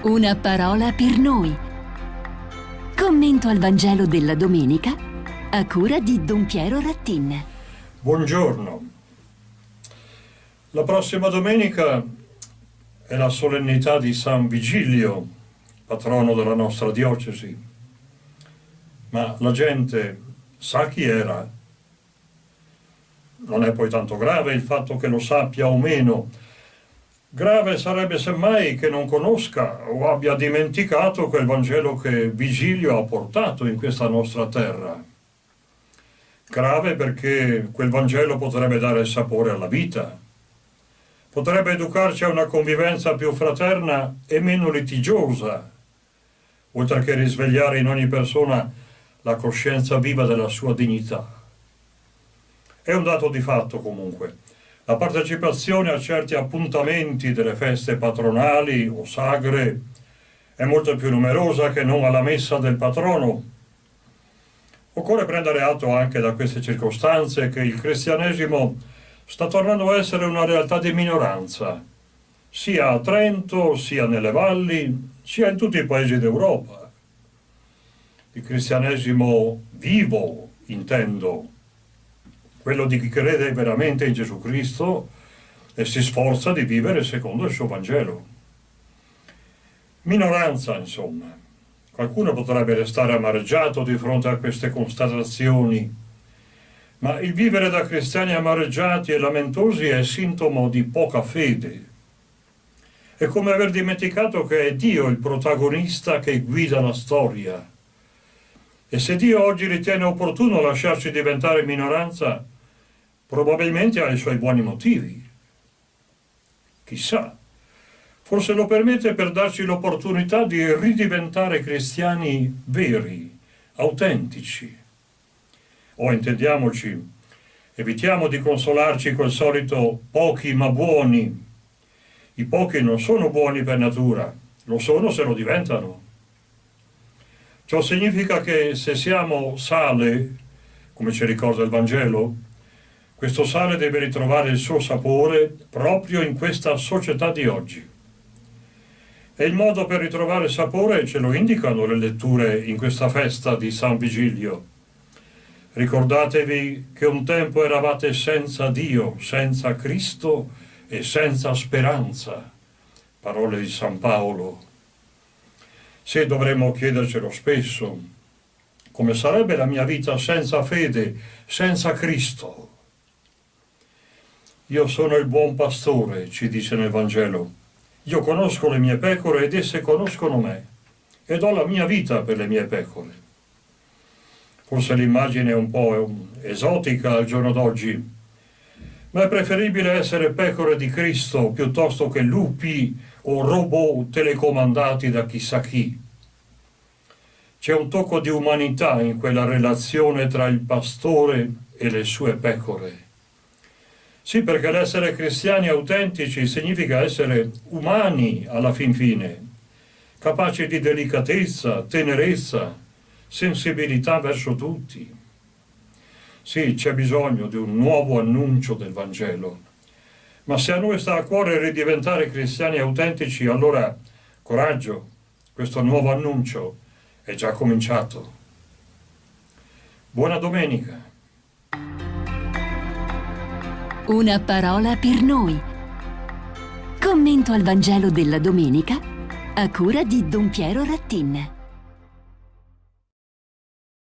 Una parola per noi. Commento al Vangelo della domenica a cura di Don Piero Rattin. Buongiorno. La prossima domenica è la solennità di San Vigilio, patrono della nostra diocesi. Ma la gente sa chi era? Non è poi tanto grave il fatto che lo sappia o meno, Grave sarebbe semmai che non conosca o abbia dimenticato quel Vangelo che Vigilio ha portato in questa nostra terra. Grave perché quel Vangelo potrebbe dare sapore alla vita, potrebbe educarci a una convivenza più fraterna e meno litigiosa, oltre che risvegliare in ogni persona la coscienza viva della sua dignità. È un dato di fatto comunque la partecipazione a certi appuntamenti delle feste patronali o sagre è molto più numerosa che non alla messa del patrono. Occorre prendere atto anche da queste circostanze che il cristianesimo sta tornando a essere una realtà di minoranza, sia a Trento, sia nelle valli, sia in tutti i paesi d'Europa. Il cristianesimo vivo, intendo, quello di chi crede veramente in Gesù Cristo e si sforza di vivere secondo il suo Vangelo. Minoranza, insomma. Qualcuno potrebbe restare amareggiato di fronte a queste constatazioni, ma il vivere da cristiani amareggiati e lamentosi è sintomo di poca fede. È come aver dimenticato che è Dio il protagonista che guida la storia. E se Dio oggi ritiene opportuno lasciarci diventare minoranza, Probabilmente ha i suoi buoni motivi. Chissà. Forse lo permette per darci l'opportunità di ridiventare cristiani veri, autentici. O intendiamoci, evitiamo di consolarci col solito pochi ma buoni. I pochi non sono buoni per natura, lo sono se lo diventano. Ciò significa che se siamo sale, come ci ricorda il Vangelo, questo sale deve ritrovare il suo sapore proprio in questa società di oggi. E il modo per ritrovare sapore ce lo indicano le letture in questa festa di San Vigilio. Ricordatevi che un tempo eravate senza Dio, senza Cristo e senza speranza. Parole di San Paolo. Se dovremmo chiedercelo spesso, come sarebbe la mia vita senza fede, senza Cristo? Io sono il buon pastore, ci dice nel Vangelo. Io conosco le mie pecore ed esse conoscono me, e do la mia vita per le mie pecore. Forse l'immagine è un po' esotica al giorno d'oggi, ma è preferibile essere pecore di Cristo piuttosto che lupi o robot telecomandati da chissà chi. C'è un tocco di umanità in quella relazione tra il pastore e le sue pecore. Sì, perché l'essere cristiani autentici significa essere umani alla fin fine, capaci di delicatezza, tenerezza, sensibilità verso tutti. Sì, c'è bisogno di un nuovo annuncio del Vangelo, ma se a noi sta a cuore ridiventare cristiani autentici, allora coraggio, questo nuovo annuncio è già cominciato. Buona domenica! Una parola per noi. Commento al Vangelo della domenica a cura di Don Piero Rattin.